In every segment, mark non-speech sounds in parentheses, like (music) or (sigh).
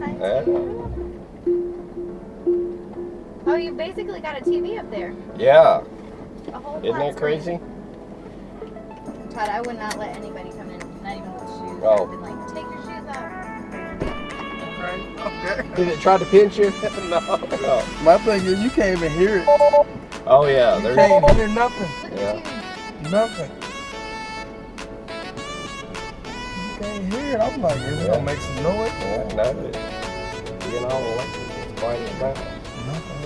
science Yeah. Oh, you basically got a TV up there. Yeah. A whole Isn't that crazy? screen. Todd, I would not let anybody come in, not even with shoes. Oh. I'd been like, take your shoes off. Okay. Did it try to pinch you? (laughs) no. My thing is, you can't even hear it. oh yeah. You There's. can't hear nothing. Yeah. Nothing. You can't hear it. I'm like, is it Yeah. gonna make some noise? Yeah, no, it's being all electric. It's quiet as that. Nothing.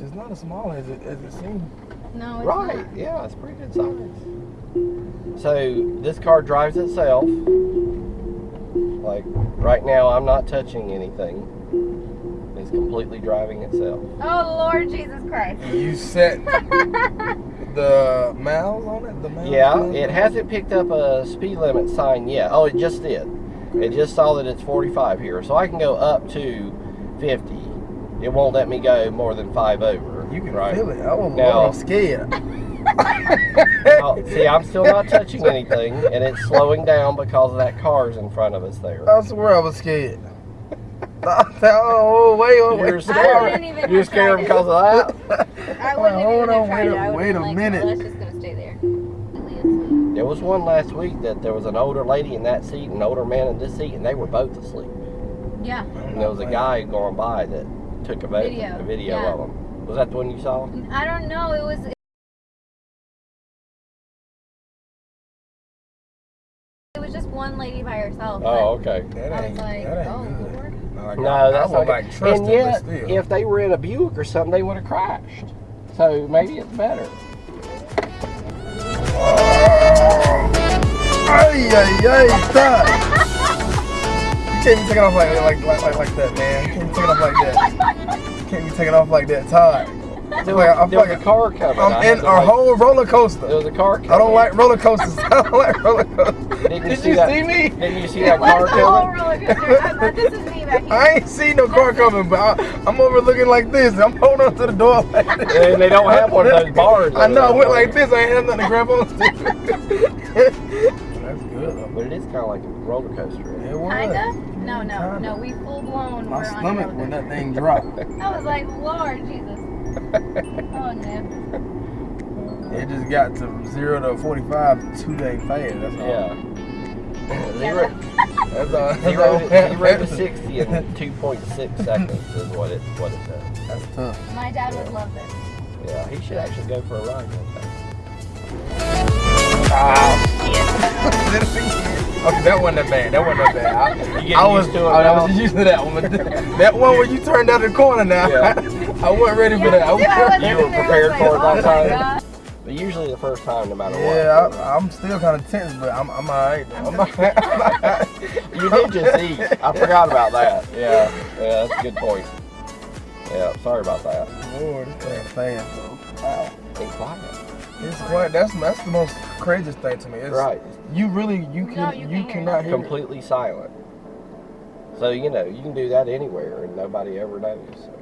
It's not as small as it as it seems. No, it's Right. not. Yeah, it's pretty good size. So this car drives itself. Like right now, I'm not touching anything. It's completely driving itself. Oh, Lord Jesus Christ. You set (laughs) the miles on it. The miles Yeah, on it hasn't picked up a speed limit sign yet. Oh, it just did. It just saw that it's 45 here, so I can go up to 50. It won't let me go more than five over. You can right? feel it. I was Now- I'm scared. (laughs) (laughs) See, I'm still not touching anything, and it's slowing down because of that car's in front of us there. I swear I was scared. (laughs) oh, wait, oh, You're wait. scared. You're scared tried because of that. (laughs) I wouldn't have Hold even on, have tried wait a- it. I would've wait a like, minute. "Oh, let's just gonna stay there. There was one last week that there was an older lady in that seat and an older man in this seat, and they were both asleep. Yeah. And there was a guy going by that took a, vo- Video, a video yeah. of them. Was that the one you saw? I don't know. It was. It was just one lady by herself. Oh, okay. That I was ain't, like, that ain't oh, good. Lord. No, like, No, I, that's I would not like trust And yet, if they were in a Buick or something, they would have crashed. So maybe it's better. Ay, ay, ay, stop. You can't be taking off like, like, like, like, like that, man. You can't be taking off like that. You can't be taking off like that, Todd. I There feel was, like, I there feel was a um, like car coming. I I'm in a wait. whole roller There coaster. was a car coming. I don't like roller coasters. (laughs) I don't like roller coasters. Didn't you Did see you that? see me? Didn't you see It that was car the whole coming? I this is me back here. I ain't seen no car coming, but I, I'm over looking like this. I'm holding on to the door like this. And they don't have one of those bars. I know. I went like this. I ain't had nothing to grab on to. (laughs) That's good. But it is kind of like a roller coaster. It was. Kinda? No, no, Kinda. no. We full blown My were on stomach when that thing dropped. (laughs) I was like, Lord Jesus. Oh no. It just got to zero to forty-five two day fast. That's all. Yeah. (laughs) Zero, That's all. That's (laughs) zero, all. to, (laughs) zero to 60 in 2.6 seconds is what it what it does. That's tough. My dad would love this. Yeah, he should actually go for a ride one time. okay, that wasn't that bad. That wasn't that bad. I, I was, used to it oh, I, was used to that one. That one where you turned out the corner now, Yeah. I wasn't ready for that. I was- I You were there. I was prepared for it that my time? But usually the first time, no matter yeah, what. I, I'm still kind of tense, but I'm, I'm alright. I'm alright. I'm alright. (laughs) You did just eat. I forgot about that. Yeah, yeah, that's a good point. Yeah, sorry about that. Lord, this thing fast though. Wow. Be quiet. It's quite. That's that's the most craziest thing to me. It's, Right. You really you No, can you you, can't hear cannot hear. it. Completely silent. So you know you can do that anywhere and nobody ever knows. So.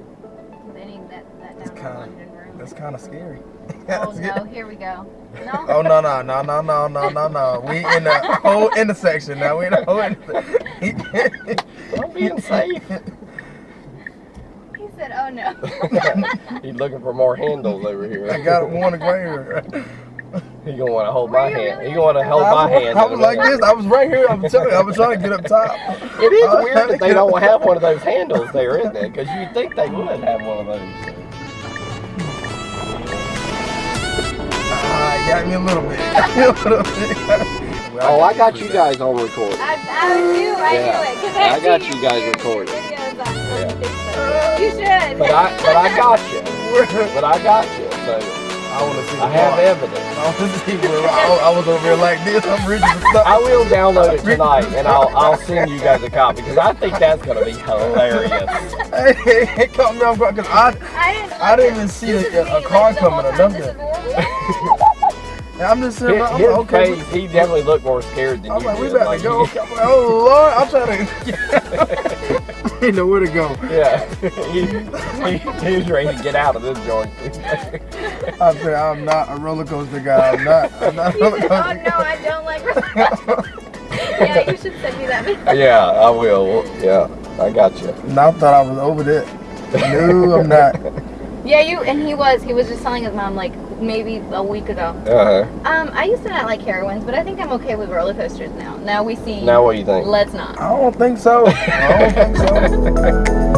They that, that down kinda- London room. That's kind of scary. Oh no, (laughs) here we go. No? (laughs) Oh no no no no no no no no. We in the (laughs) whole intersection now. We in the whole intersection. I'm being safe. He said, oh no. He's looking for more handles over here. I got one right here. He gonna want to hold my hand. really He gonna want to hold my hand. I was like this. I was right here. I'm telling you. I was trying to get up top. It is I weird that they don't have one of those handles there, isn't it? Because you'd think they would have one of those. Ah, got me a little bit. (laughs) Got me a little bit. (laughs) Oh, I got you guys on record. I, I knew, I Yeah. knew it. I I've got you guys your- recording. your videos on- on Yeah. You should. But I, but I got you. (laughs) But I got you. So I want to see. I have part. evidence. I want to see where I, I was over here like this. I'm reading the stuff. I will download it tonight, and I'll I'll send you guys a copy because I think that's gonna be hilarious. Hey, it caught me off guard because I, I didn't. I didn't even see a, a car like, the whole coming or time this nothing. (laughs) is normal. And I'm just sitting His, around. I'm his like, okay. face, he definitely looked more scared than I'm you like, we did. about Like, to go. I'm like, oh Lord, I'm trying to. (laughs) Ain't (laughs) know where to go. Yeah, (laughs) he, he, he was ready to get out of this joint. I said, I'm not a roller coaster guy. I'm not. I'm not a He roller said, coaster oh no, I don't like roller coasters. yeah, you should send me that. video. Yeah, I will. Yeah, I got you. And I thought I was over that. No, I'm not. Yeah, you and he was. He was just telling his mom like maybe a week ago. Uh huh. Um, I used to not like heroines, but I think I'm okay with roller coasters now. Now we see. Now what do you think? Let's not. I don't think so. I don't think so. (laughs)